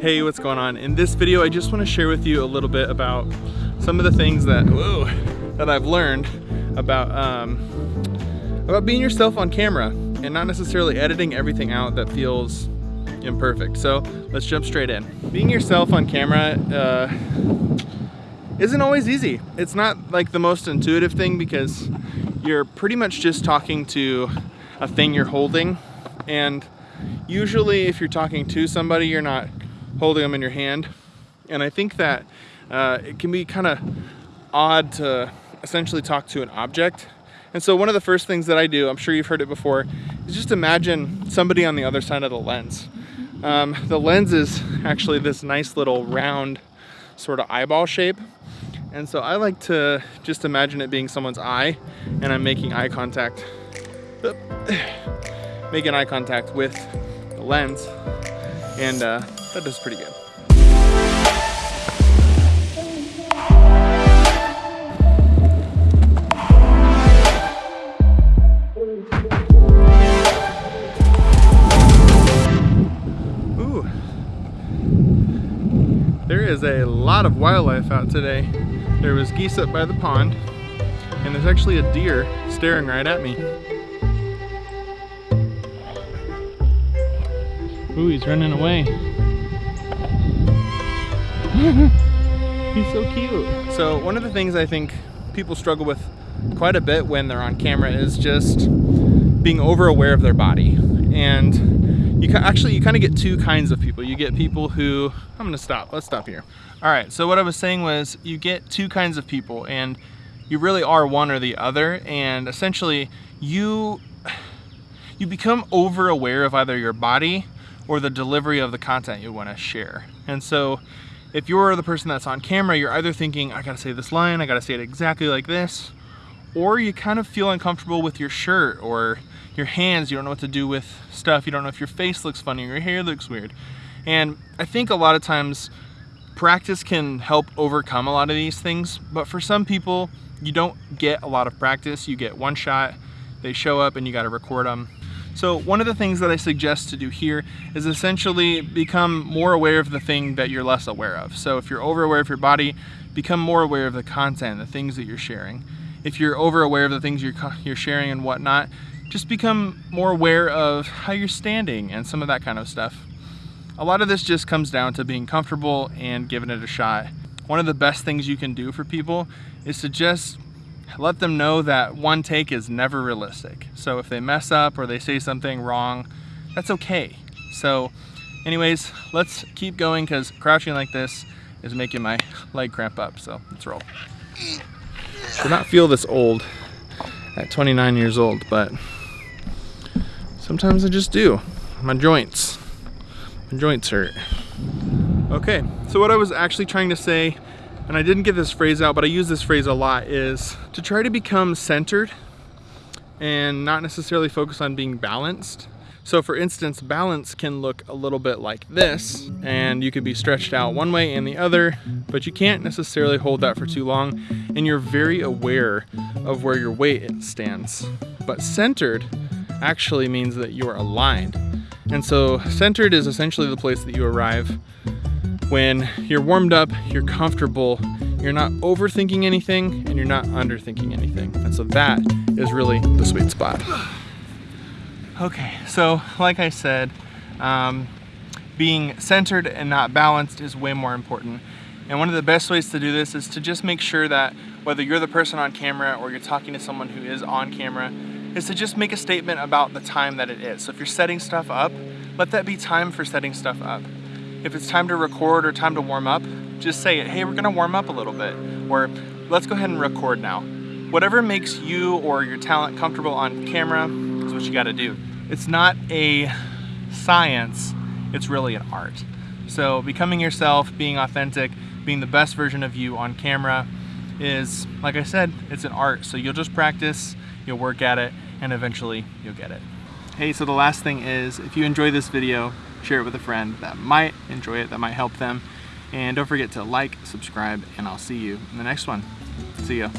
Hey, what's going on? In this video, I just want to share with you a little bit about some of the things that, whoa, that I've learned about, um, about being yourself on camera and not necessarily editing everything out that feels imperfect. So let's jump straight in. Being yourself on camera uh, isn't always easy. It's not like the most intuitive thing because you're pretty much just talking to a thing you're holding. And usually if you're talking to somebody, you're not holding them in your hand. And I think that uh, it can be kind of odd to essentially talk to an object. And so one of the first things that I do, I'm sure you've heard it before, is just imagine somebody on the other side of the lens. Um, the lens is actually this nice little round sort of eyeball shape. And so I like to just imagine it being someone's eye and I'm making eye contact, making eye contact with the lens. And uh, that does pretty good. Ooh. There is a lot of wildlife out today. There was geese up by the pond, and there's actually a deer staring right at me. Ooh, he's running away. he's so cute. So one of the things I think people struggle with quite a bit when they're on camera is just being over aware of their body. And you actually, you kind of get two kinds of people. You get people who, I'm gonna stop, let's stop here. All right, so what I was saying was you get two kinds of people and you really are one or the other. And essentially you, you become over aware of either your body or the delivery of the content you want to share. And so if you're the person that's on camera, you're either thinking, I gotta say this line, I gotta say it exactly like this, or you kind of feel uncomfortable with your shirt or your hands, you don't know what to do with stuff, you don't know if your face looks funny or your hair looks weird. And I think a lot of times practice can help overcome a lot of these things, but for some people, you don't get a lot of practice, you get one shot, they show up and you gotta record them so one of the things that I suggest to do here is essentially become more aware of the thing that you're less aware of. So if you're over aware of your body, become more aware of the content, the things that you're sharing. If you're over aware of the things you're, you're sharing and whatnot, just become more aware of how you're standing and some of that kind of stuff. A lot of this just comes down to being comfortable and giving it a shot. One of the best things you can do for people is to just let them know that one take is never realistic. So if they mess up or they say something wrong, that's okay. So anyways, let's keep going because crouching like this is making my leg cramp up. So let's roll. Do not feel this old at 29 years old, but sometimes I just do. My joints, my joints hurt. Okay, so what I was actually trying to say and I didn't get this phrase out, but I use this phrase a lot, is to try to become centered and not necessarily focus on being balanced. So for instance, balance can look a little bit like this, and you could be stretched out one way and the other, but you can't necessarily hold that for too long, and you're very aware of where your weight stands. But centered actually means that you are aligned. And so centered is essentially the place that you arrive when you're warmed up, you're comfortable, you're not overthinking anything, and you're not underthinking anything. And so that is really the sweet spot. Okay, so like I said, um, being centered and not balanced is way more important. And one of the best ways to do this is to just make sure that whether you're the person on camera or you're talking to someone who is on camera, is to just make a statement about the time that it is. So if you're setting stuff up, let that be time for setting stuff up. If it's time to record or time to warm up, just say it, hey, we're gonna warm up a little bit, or let's go ahead and record now. Whatever makes you or your talent comfortable on camera is what you gotta do. It's not a science, it's really an art. So becoming yourself, being authentic, being the best version of you on camera is, like I said, it's an art. So you'll just practice, you'll work at it, and eventually you'll get it. Hey, so the last thing is, if you enjoy this video, share it with a friend that might enjoy it, that might help them. And don't forget to like, subscribe, and I'll see you in the next one. See ya.